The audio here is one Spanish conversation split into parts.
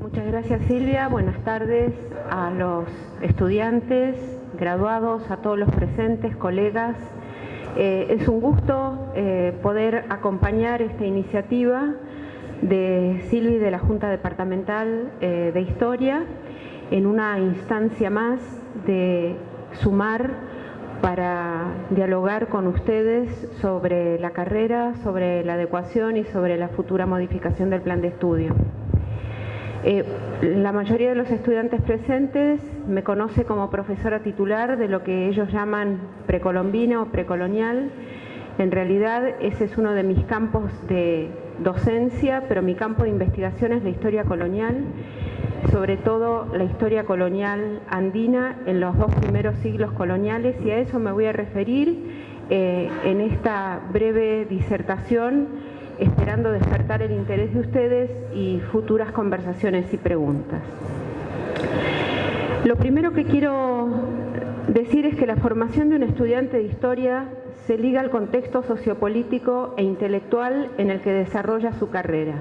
Muchas gracias Silvia, buenas tardes a los estudiantes, graduados, a todos los presentes, colegas. Eh, es un gusto eh, poder acompañar esta iniciativa de Silvia y de la Junta Departamental eh, de Historia en una instancia más de sumar para dialogar con ustedes sobre la carrera, sobre la adecuación y sobre la futura modificación del plan de estudio. Eh, la mayoría de los estudiantes presentes me conoce como profesora titular de lo que ellos llaman precolombina o precolonial. En realidad ese es uno de mis campos de docencia, pero mi campo de investigación es la historia colonial, sobre todo la historia colonial andina en los dos primeros siglos coloniales y a eso me voy a referir eh, en esta breve disertación esperando despertar el interés de ustedes y futuras conversaciones y preguntas. Lo primero que quiero decir es que la formación de un estudiante de historia se liga al contexto sociopolítico e intelectual en el que desarrolla su carrera.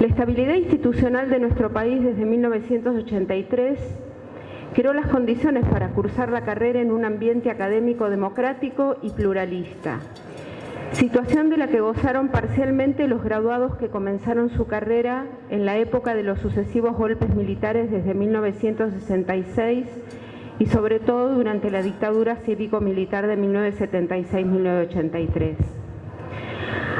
La estabilidad institucional de nuestro país desde 1983 creó las condiciones para cursar la carrera en un ambiente académico democrático y pluralista, situación de la que gozaron parcialmente los graduados que comenzaron su carrera en la época de los sucesivos golpes militares desde 1966 y sobre todo durante la dictadura cívico-militar de 1976-1983.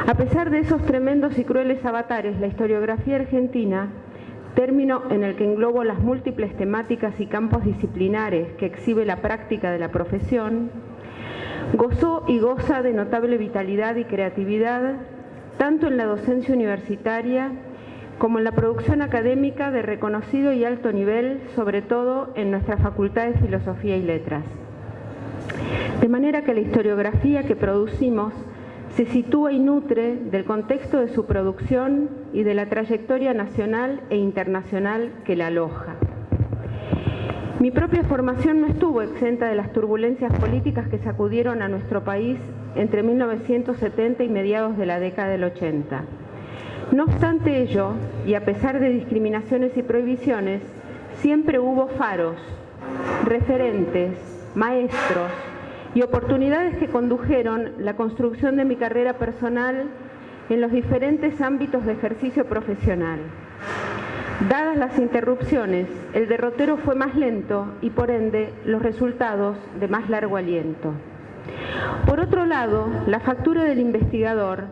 A pesar de esos tremendos y crueles avatares, la historiografía argentina, término en el que englobo las múltiples temáticas y campos disciplinares que exhibe la práctica de la profesión, Gozó y goza de notable vitalidad y creatividad, tanto en la docencia universitaria como en la producción académica de reconocido y alto nivel, sobre todo en nuestra Facultad de Filosofía y Letras. De manera que la historiografía que producimos se sitúa y nutre del contexto de su producción y de la trayectoria nacional e internacional que la aloja. Mi propia formación no estuvo exenta de las turbulencias políticas que sacudieron a nuestro país entre 1970 y mediados de la década del 80. No obstante ello, y a pesar de discriminaciones y prohibiciones, siempre hubo faros, referentes, maestros y oportunidades que condujeron la construcción de mi carrera personal en los diferentes ámbitos de ejercicio profesional. Dadas las interrupciones, el derrotero fue más lento y por ende los resultados de más largo aliento. Por otro lado, la factura del investigador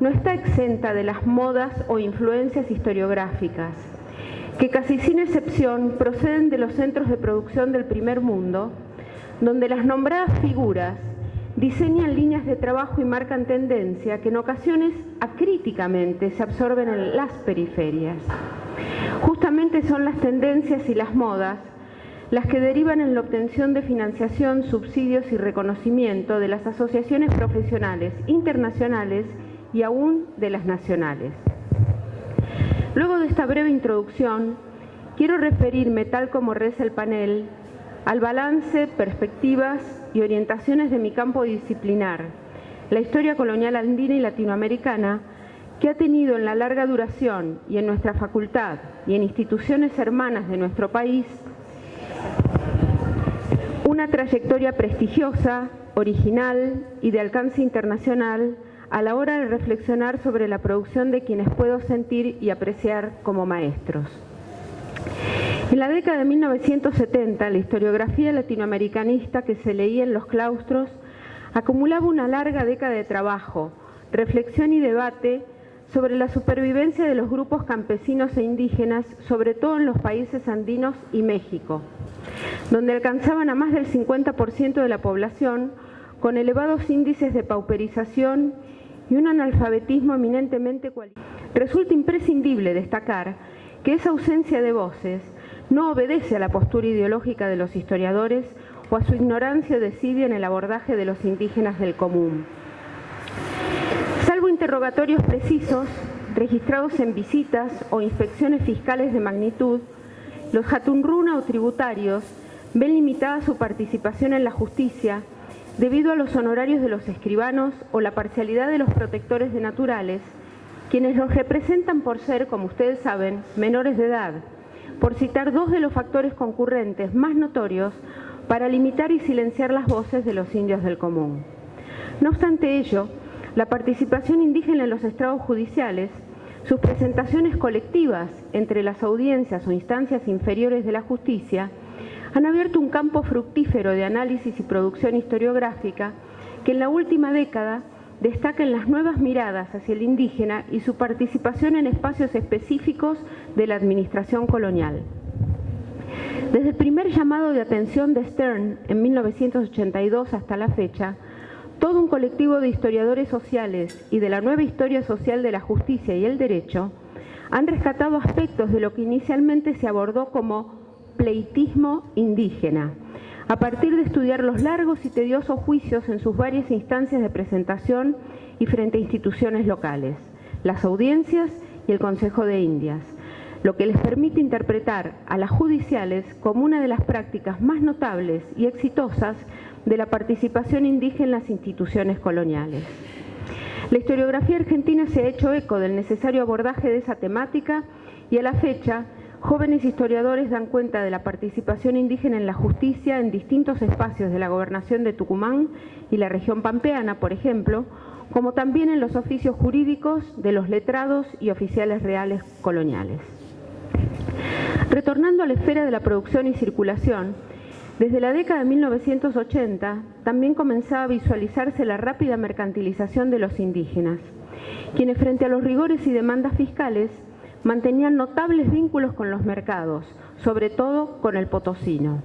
no está exenta de las modas o influencias historiográficas, que casi sin excepción proceden de los centros de producción del primer mundo, donde las nombradas figuras diseñan líneas de trabajo y marcan tendencia que en ocasiones acríticamente se absorben en las periferias. Justamente son las tendencias y las modas las que derivan en la obtención de financiación, subsidios y reconocimiento de las asociaciones profesionales internacionales y aún de las nacionales. Luego de esta breve introducción, quiero referirme, tal como reza el panel, al balance, perspectivas y orientaciones de mi campo disciplinar, la historia colonial andina y latinoamericana, que ha tenido en la larga duración y en nuestra facultad y en instituciones hermanas de nuestro país una trayectoria prestigiosa, original y de alcance internacional a la hora de reflexionar sobre la producción de quienes puedo sentir y apreciar como maestros. En la década de 1970, la historiografía latinoamericanista que se leía en los claustros acumulaba una larga década de trabajo, reflexión y debate sobre la supervivencia de los grupos campesinos e indígenas, sobre todo en los países andinos y México, donde alcanzaban a más del 50% de la población con elevados índices de pauperización y un analfabetismo eminentemente cualificado. Resulta imprescindible destacar que esa ausencia de voces no obedece a la postura ideológica de los historiadores o a su ignorancia o desidia en el abordaje de los indígenas del común interrogatorios precisos registrados en visitas o inspecciones fiscales de magnitud, los Hatunruna o tributarios ven limitada su participación en la justicia debido a los honorarios de los escribanos o la parcialidad de los protectores de naturales, quienes los representan por ser, como ustedes saben, menores de edad, por citar dos de los factores concurrentes más notorios para limitar y silenciar las voces de los indios del común. No obstante ello, la participación indígena en los estrados judiciales, sus presentaciones colectivas entre las audiencias o instancias inferiores de la justicia, han abierto un campo fructífero de análisis y producción historiográfica que en la última década destaca en las nuevas miradas hacia el indígena y su participación en espacios específicos de la administración colonial. Desde el primer llamado de atención de Stern en 1982 hasta la fecha, todo un colectivo de historiadores sociales y de la nueva historia social de la justicia y el derecho han rescatado aspectos de lo que inicialmente se abordó como pleitismo indígena, a partir de estudiar los largos y tediosos juicios en sus varias instancias de presentación y frente a instituciones locales, las audiencias y el Consejo de Indias, lo que les permite interpretar a las judiciales como una de las prácticas más notables y exitosas de la participación indígena en las instituciones coloniales. La historiografía argentina se ha hecho eco del necesario abordaje de esa temática y a la fecha Jóvenes historiadores dan cuenta de la participación indígena en la justicia en distintos espacios de la gobernación de Tucumán y la región pampeana, por ejemplo, como también en los oficios jurídicos de los letrados y oficiales reales coloniales. Retornando a la esfera de la producción y circulación, desde la década de 1980 también comenzaba a visualizarse la rápida mercantilización de los indígenas, quienes frente a los rigores y demandas fiscales mantenían notables vínculos con los mercados, sobre todo con el potosino.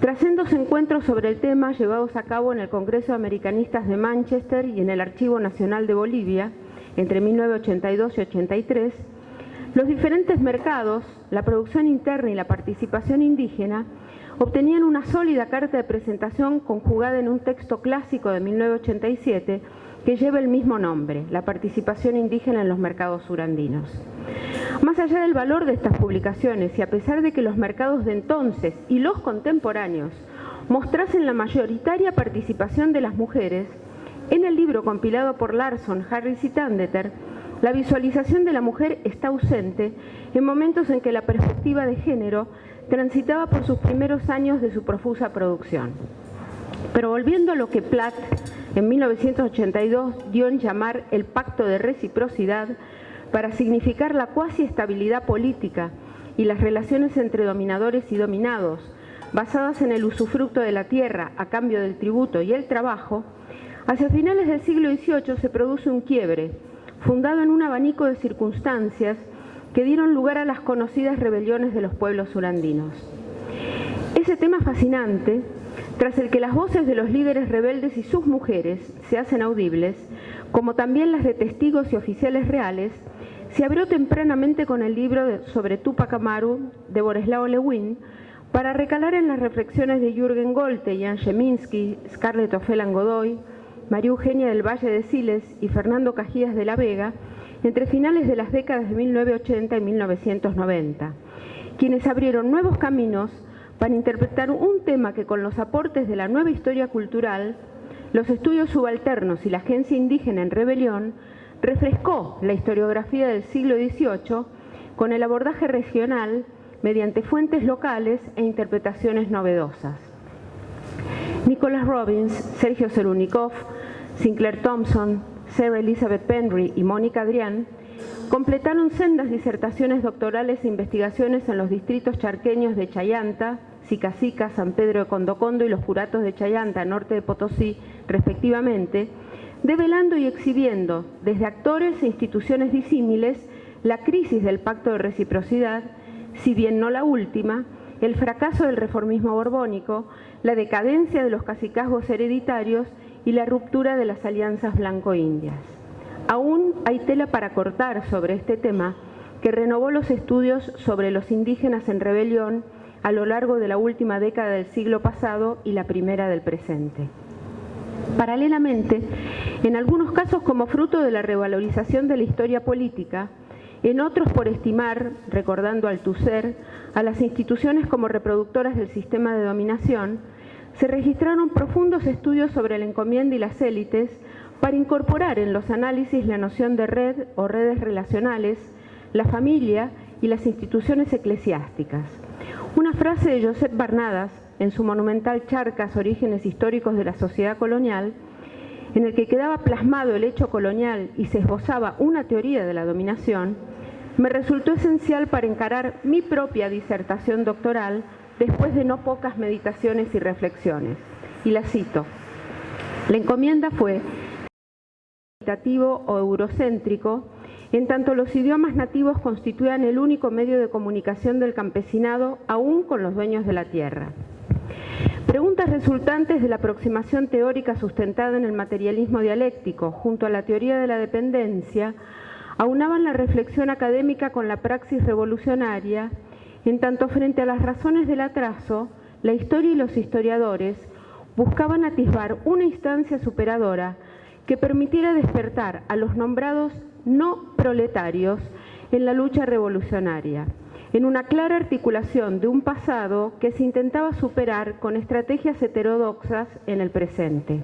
Tras sendos encuentros sobre el tema llevados a cabo en el Congreso de Americanistas de Manchester y en el Archivo Nacional de Bolivia entre 1982 y 83, los diferentes mercados, la producción interna y la participación indígena obtenían una sólida carta de presentación conjugada en un texto clásico de 1987 que lleva el mismo nombre, la participación indígena en los mercados surandinos. Más allá del valor de estas publicaciones y a pesar de que los mercados de entonces y los contemporáneos mostrasen la mayoritaria participación de las mujeres, en el libro compilado por Larson, Harris y Tandeter, la visualización de la mujer está ausente en momentos en que la perspectiva de género transitaba por sus primeros años de su profusa producción. Pero volviendo a lo que Platt en 1982 dio en llamar el Pacto de Reciprocidad para significar la cuasi estabilidad política y las relaciones entre dominadores y dominados, basadas en el usufructo de la tierra a cambio del tributo y el trabajo, hacia finales del siglo XVIII se produce un quiebre, fundado en un abanico de circunstancias que dieron lugar a las conocidas rebeliones de los pueblos surandinos. Ese tema fascinante tras el que las voces de los líderes rebeldes y sus mujeres se hacen audibles, como también las de testigos y oficiales reales, se abrió tempranamente con el libro sobre Tupac Amaru de Boreslao Lewin para recalar en las reflexiones de Jürgen Golte, Jan Sheminski, Scarlett Ofelan Godoy, María Eugenia del Valle de Siles y Fernando Cajías de la Vega entre finales de las décadas de 1980 y 1990, quienes abrieron nuevos caminos para interpretar un tema que con los aportes de la nueva historia cultural, los estudios subalternos y la agencia indígena en rebelión, refrescó la historiografía del siglo XVIII con el abordaje regional mediante fuentes locales e interpretaciones novedosas. Nicholas Robbins, Sergio Serunikov, Sinclair Thompson, Sarah Elizabeth Penry y Mónica Adrián completaron sendas disertaciones doctorales e investigaciones en los distritos charqueños de Chayanta, Sicacica, San Pedro de Condocondo y los curatos de Chayanta, norte de Potosí, respectivamente, develando y exhibiendo desde actores e instituciones disímiles la crisis del pacto de reciprocidad, si bien no la última, el fracaso del reformismo borbónico, la decadencia de los cacicazgos hereditarios y la ruptura de las alianzas blanco-indias. Aún hay tela para cortar sobre este tema que renovó los estudios sobre los indígenas en rebelión a lo largo de la última década del siglo pasado y la primera del presente. Paralelamente, en algunos casos como fruto de la revalorización de la historia política, en otros por estimar, recordando al TUSER, a las instituciones como reproductoras del sistema de dominación, se registraron profundos estudios sobre la encomienda y las élites, para incorporar en los análisis la noción de red o redes relacionales, la familia y las instituciones eclesiásticas. Una frase de Josep Barnadas en su monumental Charcas, Orígenes Históricos de la Sociedad Colonial, en el que quedaba plasmado el hecho colonial y se esbozaba una teoría de la dominación, me resultó esencial para encarar mi propia disertación doctoral después de no pocas meditaciones y reflexiones. Y la cito. La encomienda fue o eurocéntrico, en tanto los idiomas nativos constituían el único medio de comunicación del campesinado, aún con los dueños de la tierra. Preguntas resultantes de la aproximación teórica sustentada en el materialismo dialéctico, junto a la teoría de la dependencia, aunaban la reflexión académica con la praxis revolucionaria, en tanto frente a las razones del atraso, la historia y los historiadores buscaban atisbar una instancia superadora que permitiera despertar a los nombrados no proletarios en la lucha revolucionaria, en una clara articulación de un pasado que se intentaba superar con estrategias heterodoxas en el presente.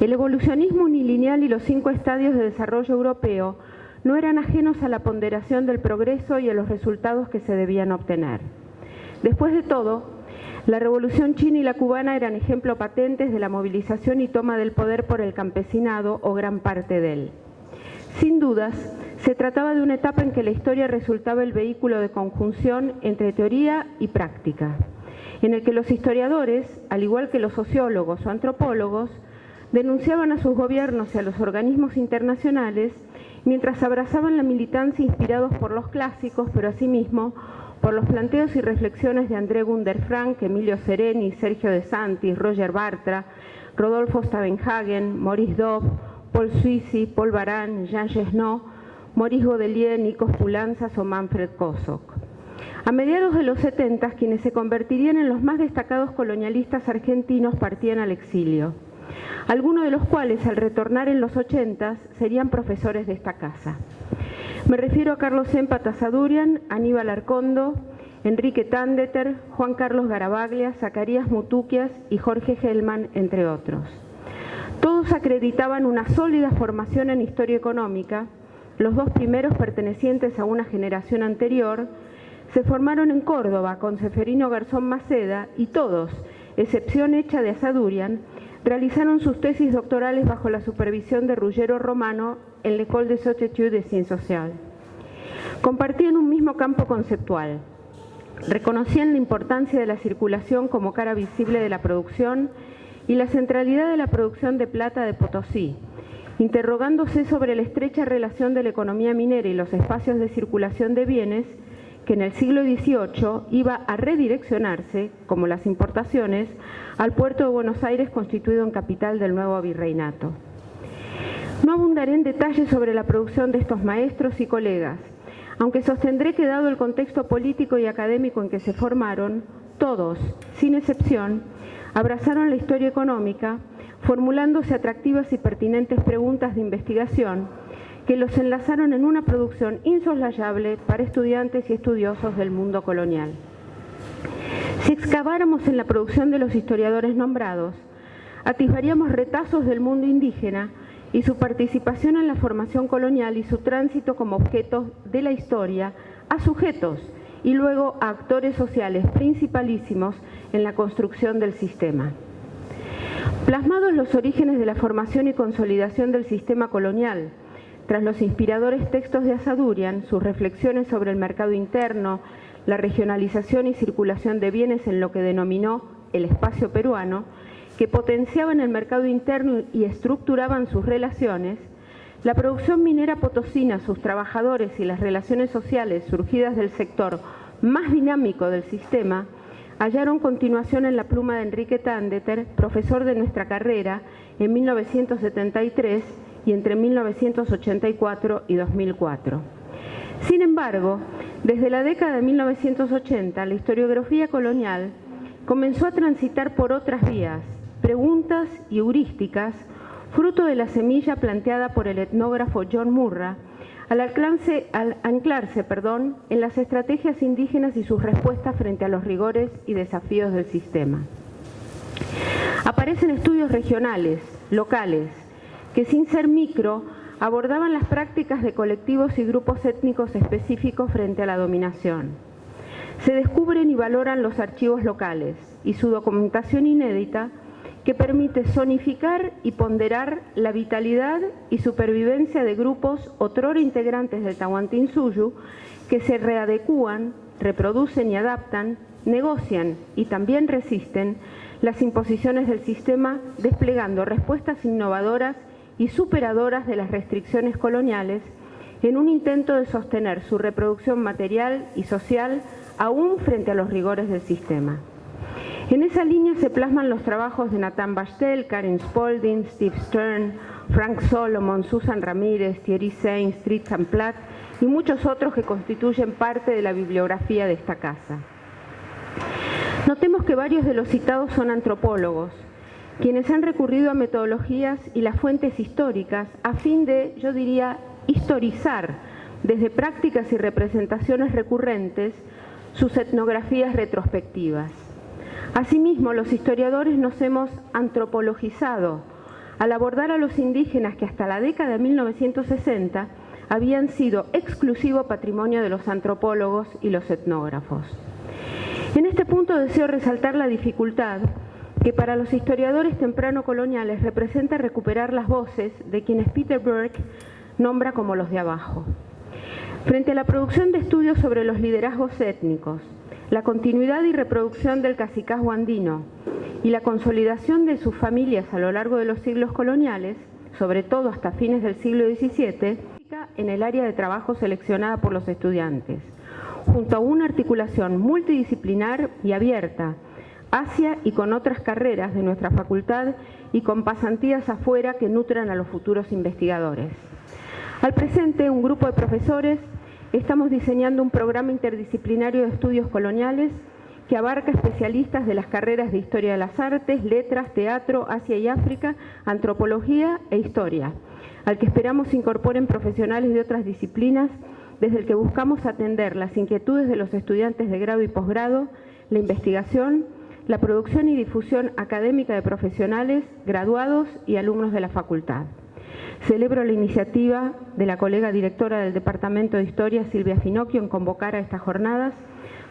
El evolucionismo unilineal y los cinco estadios de desarrollo europeo no eran ajenos a la ponderación del progreso y a los resultados que se debían obtener. Después de todo, la revolución china y la cubana eran ejemplo patentes de la movilización y toma del poder por el campesinado o gran parte de él. Sin dudas, se trataba de una etapa en que la historia resultaba el vehículo de conjunción entre teoría y práctica, en el que los historiadores, al igual que los sociólogos o antropólogos, denunciaban a sus gobiernos y a los organismos internacionales mientras abrazaban la militancia inspirados por los clásicos, pero asimismo por los planteos y reflexiones de André Gunder Frank, Emilio Sereni, Sergio De Santis, Roger Bartra, Rodolfo Stavenhagen, Maurice Dove, Paul Suisi, Paul Baran, Jean Gesnot, Maurice Godelier, Nikos Pulanzas o Manfred Kosok. A mediados de los 70, quienes se convertirían en los más destacados colonialistas argentinos partían al exilio, algunos de los cuales al retornar en los 80 serían profesores de esta casa. Me refiero a Carlos Empa Tazadurian, Aníbal Arcondo, Enrique Tandeter, Juan Carlos Garabaglia, Zacarías Mutuquias y Jorge Gelman, entre otros. Todos acreditaban una sólida formación en historia económica, los dos primeros pertenecientes a una generación anterior, se formaron en Córdoba con Seferino Garzón Maceda y todos, excepción hecha de Asadurian, realizaron sus tesis doctorales bajo la supervisión de Ruggero Romano en l'École des Études de Ciencias Sociales. Compartían un mismo campo conceptual. Reconocían la importancia de la circulación como cara visible de la producción y la centralidad de la producción de plata de Potosí, interrogándose sobre la estrecha relación de la economía minera y los espacios de circulación de bienes que en el siglo XVIII iba a redireccionarse, como las importaciones, al puerto de Buenos Aires constituido en capital del nuevo virreinato. No abundaré en detalles sobre la producción de estos maestros y colegas, aunque sostendré que dado el contexto político y académico en que se formaron, todos, sin excepción, abrazaron la historia económica, formulándose atractivas y pertinentes preguntas de investigación que los enlazaron en una producción insoslayable para estudiantes y estudiosos del mundo colonial. Si excaváramos en la producción de los historiadores nombrados, atisbaríamos retazos del mundo indígena y su participación en la formación colonial y su tránsito como objeto de la historia a sujetos y luego a actores sociales principalísimos en la construcción del sistema. Plasmados los orígenes de la formación y consolidación del sistema colonial, tras los inspiradores textos de Asadurian, sus reflexiones sobre el mercado interno, la regionalización y circulación de bienes en lo que denominó el espacio peruano, que potenciaban el mercado interno y estructuraban sus relaciones, la producción minera potosina, sus trabajadores y las relaciones sociales surgidas del sector más dinámico del sistema, hallaron continuación en la pluma de Enrique Tandeter, profesor de nuestra carrera, en 1973 y entre 1984 y 2004. Sin embargo, desde la década de 1980, la historiografía colonial comenzó a transitar por otras vías, preguntas y heurísticas, fruto de la semilla planteada por el etnógrafo John Murra, al, al anclarse perdón, en las estrategias indígenas y sus respuestas frente a los rigores y desafíos del sistema. Aparecen estudios regionales, locales, que sin ser micro abordaban las prácticas de colectivos y grupos étnicos específicos frente a la dominación. Se descubren y valoran los archivos locales y su documentación inédita que permite zonificar y ponderar la vitalidad y supervivencia de grupos otrora integrantes del Tahuantinsuyu que se readecúan, reproducen y adaptan, negocian y también resisten las imposiciones del sistema desplegando respuestas innovadoras y superadoras de las restricciones coloniales en un intento de sostener su reproducción material y social aún frente a los rigores del sistema. En esa línea se plasman los trabajos de Nathan Bastel, Karen Spalding, Steve Stern, Frank Solomon, Susan Ramírez, Thierry Sainz, Tristan Platt y muchos otros que constituyen parte de la bibliografía de esta casa. Notemos que varios de los citados son antropólogos, quienes han recurrido a metodologías y las fuentes históricas a fin de, yo diría, historizar desde prácticas y representaciones recurrentes sus etnografías retrospectivas. Asimismo, los historiadores nos hemos antropologizado al abordar a los indígenas que hasta la década de 1960 habían sido exclusivo patrimonio de los antropólogos y los etnógrafos. En este punto deseo resaltar la dificultad que para los historiadores temprano coloniales representa recuperar las voces de quienes Peter Burke nombra como los de abajo. Frente a la producción de estudios sobre los liderazgos étnicos, la continuidad y reproducción del cacicazgo andino y la consolidación de sus familias a lo largo de los siglos coloniales, sobre todo hasta fines del siglo XVII, en el área de trabajo seleccionada por los estudiantes, junto a una articulación multidisciplinar y abierta hacia y con otras carreras de nuestra facultad y con pasantías afuera que nutran a los futuros investigadores. Al presente, un grupo de profesores estamos diseñando un programa interdisciplinario de estudios coloniales que abarca especialistas de las carreras de Historia de las Artes, Letras, Teatro, Asia y África, Antropología e Historia, al que esperamos incorporen profesionales de otras disciplinas, desde el que buscamos atender las inquietudes de los estudiantes de grado y posgrado, la investigación, la producción y difusión académica de profesionales, graduados y alumnos de la facultad. Celebro la iniciativa de la colega directora del Departamento de Historia, Silvia Finocchio, en convocar a estas jornadas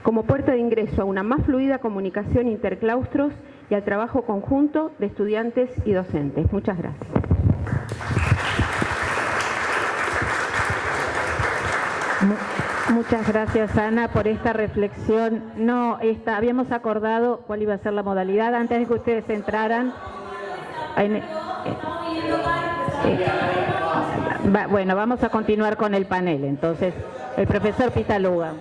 como puerta de ingreso a una más fluida comunicación interclaustros y al trabajo conjunto de estudiantes y docentes. Muchas gracias. Muchas gracias Ana por esta reflexión. No, esta, habíamos acordado cuál iba a ser la modalidad antes de que ustedes entraran. Eh, bueno, vamos a continuar con el panel. Entonces, el profesor Pitaluga.